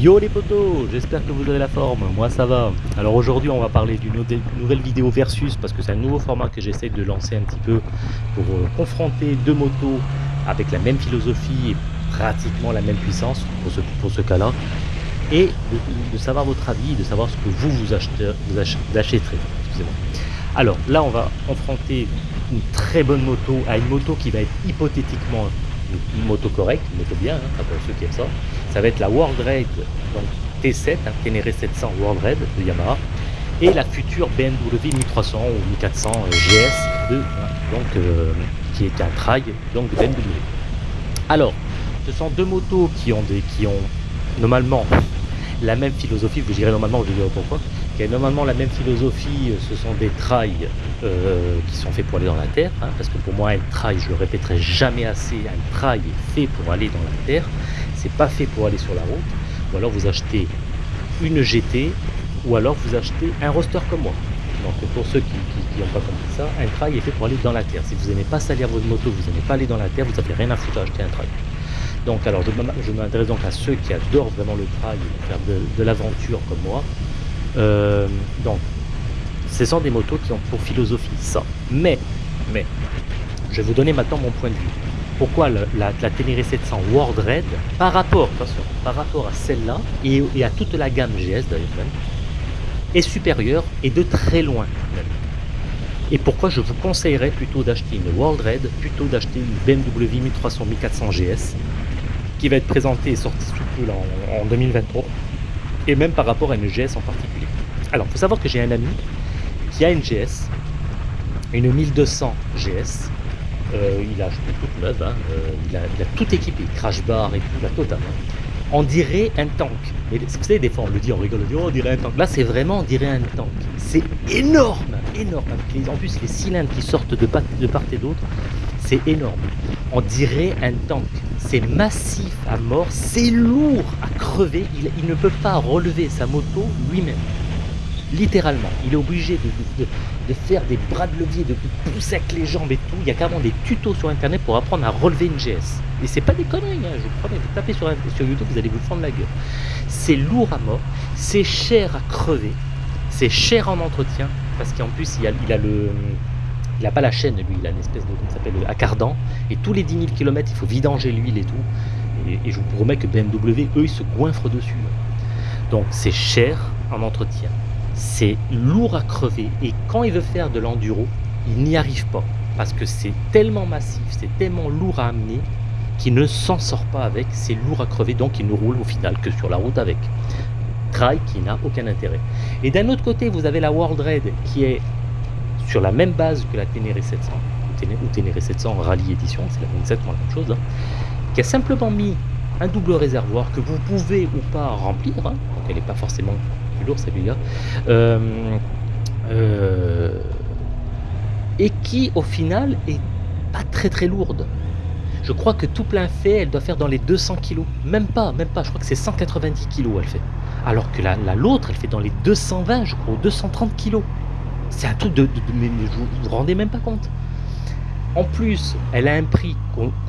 Yo les potos, j'espère que vous avez la forme, moi ça va. Alors aujourd'hui on va parler d'une nouvelle vidéo versus parce que c'est un nouveau format que j'essaie de lancer un petit peu pour euh, confronter deux motos avec la même philosophie et pratiquement la même puissance pour ce, pour ce cas-là et de, savoir votre avis, de savoir ce que vous vous, achetez, vous achèterez. Alors là on va confronter une très bonne moto à une moto qui va être hypothétiquement moto correcte, une moto bien, hein, pour ceux qui aiment ça. Ça va être la World Raid donc T7, hein, Ténéré 700 World Raid de Yamaha, et la future BMW 1300 ou 1400 euh, GS de, hein, donc, euh, qui est un trail donc de BMW. Alors, ce sont deux motos qui ont, des, qui ont normalement la même philosophie, vous direz normalement, je dire pourquoi, normalement la même philosophie, euh, ce sont des trails euh, qui sont faits pour aller dans la terre, hein, parce que pour moi un trail, je le répéterai jamais assez, un trail est fait pour aller dans la terre, c'est pas fait pour aller sur la route, ou alors vous achetez une GT, ou alors vous achetez un roster comme moi. Donc pour ceux qui n'ont pas compris ça, un trail est fait pour aller dans la terre. Si vous n'aimez pas salir votre moto, vous n'aimez pas aller dans la terre, vous n'avez rien à foutre à acheter un trail. Donc alors je m'intéresse donc à ceux qui adorent vraiment le trail, faire de, l'aventure comme moi. Euh, donc ce sont des motos qui ont pour philosophie ça. Mais, mais, je vais vous donner maintenant mon point de vue. Pourquoi la, la, Ténéré 700 World Red, par rapport, attention, par rapport à celle-là, et, à toute la gamme GS d'ailleurs est supérieure et de très loin Et pourquoi je vous conseillerais plutôt d'acheter une World Red plutôt d'acheter une BMW 1300 1400 GS qui va être présentée et sortie sous peu en 2023 et même par rapport à une GS en particulier. Alors, il faut savoir que j'ai un ami qui a une GS, une 1200 GS. Euh, il a acheté toute neuve, hein, il, a, tout équipé, crash bar et tout, la totale. On dirait un tank. Mais vous savez, des fois on le dit, on rigole, on dit, oh, on dirait un tank. Là, c'est vraiment, on dirait un tank. C'est énorme, énorme. en plus, les cylindres qui sortent de part et d'autre, c'est énorme. On dirait un tank. C'est massif à mort, c'est lourd à crever. il ne peut pas relever sa moto lui-même littéralement. Il est obligé de, faire des bras de levier, de pousser avec les jambes et tout. Il y a carrément des tutos sur internet pour apprendre à relever une GS. Et c'est pas des conneries, hein, je vous promets, vous tapez sur, YouTube, vous allez vous fendre la gueule. C'est lourd à mort, c'est cher à crever, c'est cher en entretien, parce qu'en plus il a le... Il n'a pas la chaîne, lui, il a une espèce de, comment s'appelle, accardan, et tous les 10 000 km, il faut vidanger l'huile et tout. Et, je vous promets que BMW, eux, ils se goinfrent dessus. Donc c'est cher en entretien c'est lourd à crever et quand il veut faire de l'enduro, il n'y arrive pas parce que c'est tellement massif, c'est tellement lourd à amener qu'il ne s'en sort pas avec, c'est lourd à crever donc il ne roule au final que sur la route avec. Trail qui n'a aucun intérêt. Et d'un autre côté, vous avez la World Raid qui est sur la même base que la Ténéré 700 ou Ténéré 700 Rallye Edition, c'est exactement la même chose, hein, qui a simplement mis un double réservoir que vous pouvez ou pas remplir, hein, donc elle n'est pas forcément lourd celui-là. Euh, euh, et qui au final est pas très très lourde. Je crois que tout plein fait, elle doit faire dans les 200 kg. Même pas, même pas, je crois que c'est 190 kg elle fait. Alors que la l'autre, elle fait dans les 220, je crois, 230 kg. C'est un truc de, mais vous vous rendez même pas compte. En plus, elle a un prix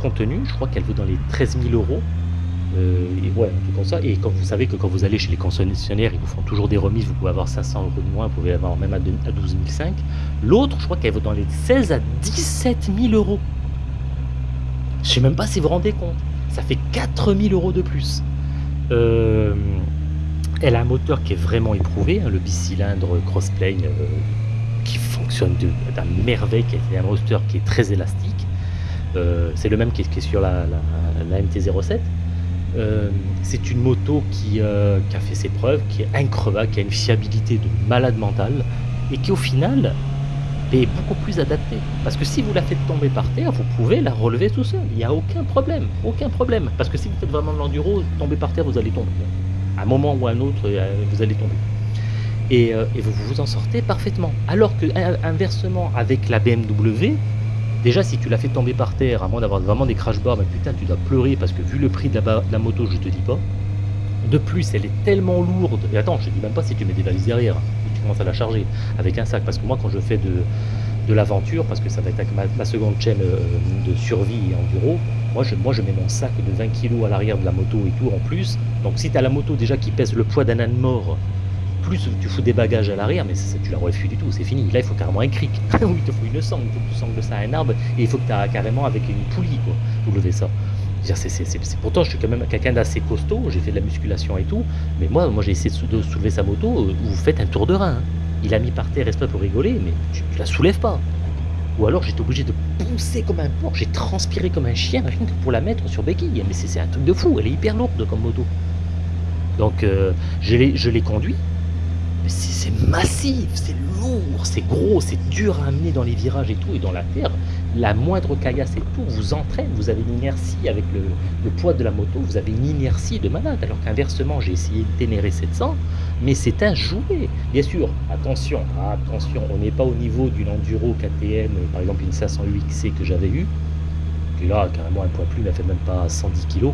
contenu, je crois qu'elle vaut dans les 13 000 euros. Euh, et ouais, tout comme ça. Et quand vous savez que quand vous allez chez les concessionnaires, ils vous font toujours des remises, vous pouvez avoir 500 euros de moins, vous pouvez avoir même à 12 500. L'autre, je crois qu'elle vaut dans les 16 à 17 000 euros. Je sais même pas si vous vous rendez compte. Ça fait 4 000 euros de plus. Euh, elle a un moteur qui est vraiment éprouvé, hein, le bicylindre crossplane euh, d'un merveille, qui est un moteur qui est très élastique. c'est le même qui est, sur la, la MT-07. Euh, c'est une moto euh, qui, a fait ses preuves, qui est increvable, qui a une fiabilité de malade mental et qui au final est beaucoup plus adaptée. Parce que si vous la faites tomber par terre, vous pouvez la relever tout seul. Il n'y a aucun problème. Aucun problème. Parce que si vous faites vraiment de l'enduro, tomber par terre, vous allez tomber. À un moment ou à un autre, euh, vous allez tomber. Et, et vous vous en sortez parfaitement. Alors que inversement, avec la BMW, Déjà, si tu l'as fait tomber par terre, à moins d'avoir vraiment des crash bars, mais putain, tu dois pleurer parce que vu le prix de la, moto, je te dis pas. De plus, elle est tellement lourde. Et attends, je te dis même pas si tu mets des valises derrière, tu commences à la charger avec un sac. Parce que moi, quand je fais de, l'aventure, parce que ça va être ma, seconde chaîne euh, de survie et enduro, Moi je, mets mon sac de 20 kg à l'arrière de la moto et tout en plus. Donc si tu la moto déjà qui pèse le poids d'un âne mort, plus tu fous des bagages à l'arrière, mais tu la refus du tout, c'est fini. Là, il faut carrément un cric. oui, il te faut une sangle, il faut que tu sangles ça à un arbre, et il faut que tu as carrément avec une poulie, quoi, pour lever ça. Pourtant, je suis quand même quelqu'un d'assez costaud, j'ai fait de la musculation et tout, mais moi, moi j'ai essayé de, soulever sa moto, euh, vous faites un tour de rein. Hein. Il a mis par terre exprès pour rigoler, mais tu, tu la soulèves pas. Ou alors j'étais obligé de pousser comme un porc, j'ai transpiré comme un chien pour la mettre sur béquille. Mais c'est un truc de fou, elle est hyper lourde comme moto. Donc euh, je l'ai conduit, c'est massif, c'est lourd, c'est gros, c'est dur à amener dans les virages et tout, et dans la terre. La moindre caillasse et tout vous entraîne, vous avez une inertie avec le, poids de la moto, vous avez une inertie de malade. Alors qu'inversement, j'ai essayé de ténérer 700, mais c'est un jouet. Bien sûr, attention, attention, on n'est pas au niveau d'une enduro KTM, par exemple une 500 UXC que j'avais eu, qui là, carrément un poids plus, n'a fait même pas 110 kg.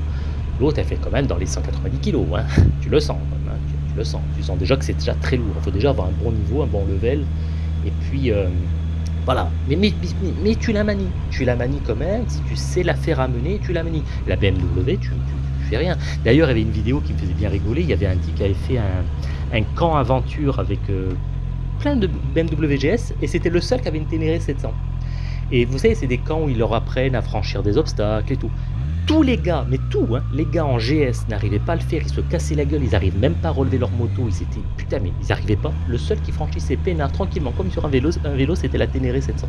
L'autre, elle fait quand même dans les 190 kg, hein. tu le sens le sens. Tu sens déjà que c'est déjà très lourd. Il faut déjà avoir un bon niveau, un bon level. Et puis, euh, voilà. Mais, mais, mais, tu la manies. Tu la manies quand même. Si tu sais la faire amener, tu la manies. La BMW, tu, fais rien. D'ailleurs, il y avait une vidéo qui me faisait bien rigoler. Il y avait un type qui avait fait un, camp aventure avec euh, plein de BMW GS. Et c'était le seul qui avait une Ténéré 700. Et vous savez, c'est des camps où ils leur apprennent à franchir des obstacles et tout tous les gars, mais tout, hein, les gars en GS n'arrivaient pas à le faire, ils se cassaient la gueule, ils n'arrivaient même pas à relever leur moto, ils étaient, putain, mais ils n'arrivaient pas. Le seul qui franchissait peinard tranquillement, comme sur un vélo, c'était la Ténéré 700.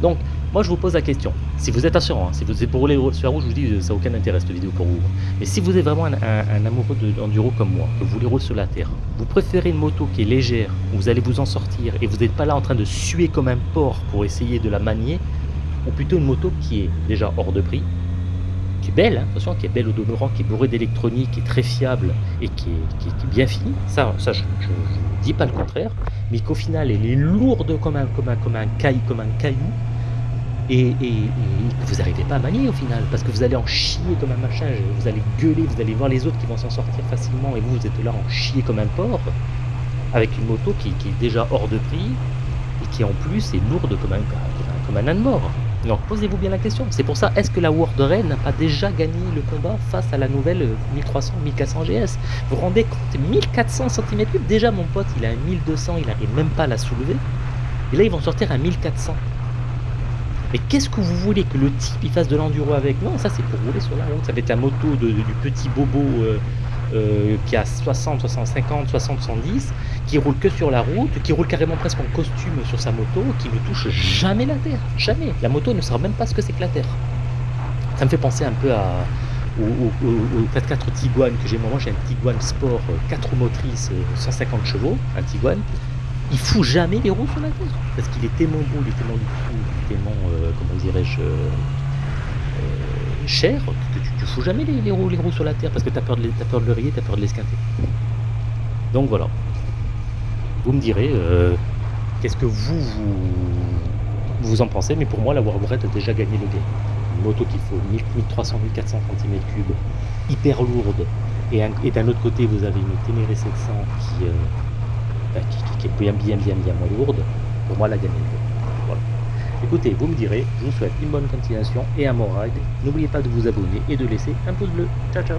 Donc, moi je vous pose la question, si vous êtes assurant, hein, si vous êtes pour rouler sur la route, je vous dis, ça n'a aucun intérêt cette vidéo pour vous. Mais si vous êtes vraiment un, amoureux d'enduro comme moi, que vous voulez rouler sur la terre, vous préférez une moto qui est légère, où vous allez vous en sortir, et vous n'êtes pas là en train de suer comme un porc pour essayer de la manier, ou plutôt une moto qui est déjà hors de prix, qui est belle, hein, attention, qui est belle au demeurant, qui est bourrée d'électronique, qui est très fiable et qui est, bien finie. Ça, ça je ne dis pas le contraire, mais qu'au final, elle est lourde comme un, comme un, comme un, comme un caillou et, que vous n'arrivez pas à manier au final, parce que vous allez en chier comme un machin, vous allez gueuler, vous allez voir les autres qui vont s'en sortir facilement et vous, vous êtes là en chier comme un porc, avec une moto qui, est déjà hors de prix et qui en plus est lourde comme un, comme un, comme un âne mort. Donc posez-vous bien la question. C'est pour ça, est-ce que la World Rail n'a pas déjà gagné le combat face à la nouvelle 1300-1400 GS Vous vous rendez compte 1400 cm3 Déjà mon pote, il a un 1200, il n'arrive même pas à la soulever. Et là, ils vont sortir un 1400. Mais qu'est-ce que vous voulez que le type il fasse de l'enduro avec? Non, ça c'est pour rouler sur la route. Ça va être la moto du petit bobo euh, euh, qui a 60, 60, 50, 60, 110, qui roule que sur la route, qui roule carrément presque en costume sur sa moto, qui ne touche jamais la terre. Jamais. La moto ne saura même pas ce que c'est que la terre. Ça me fait penser un peu à, au, au, 4x4 Tiguan que j'ai. Moi, j'ai un Tiguan Sport 4 roues motrices, 150 euh, chevaux, un Tiguan. Il fout jamais les roues sur la terre. Parce qu'il est tellement beau, il est tellement, tellement euh, comment dirais-je, cher que tu, tu fous jamais les, roues, sur la terre parce que tu as peur de, as peur de le rayer, tu as peur de l'esquinter. Donc voilà. Vous me direz euh, qu'est-ce que vous, vous, en pensez, mais pour moi la Warbread a déjà gagné le game. Une moto qu'il faut 1300, 1400 cm3, hyper lourde, et, d'un autre côté vous avez une Ténéré 700 qui, euh, bah, qui, qui, est bien bien bien bien moins lourde, pour moi la gagne le game. Écoutez, vous me direz, je vous souhaite une bonne continuation et un bon ride. N'oubliez pas de vous abonner et de laisser un pouce bleu. Ciao ciao